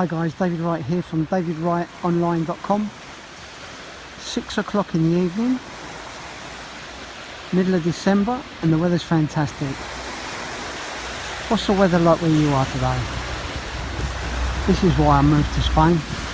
Hi guys, David Wright here from davidwrightonline.com. Six o'clock in the evening, middle of December, and the weather's fantastic. What's the weather like where you are today? This is why I moved to Spain.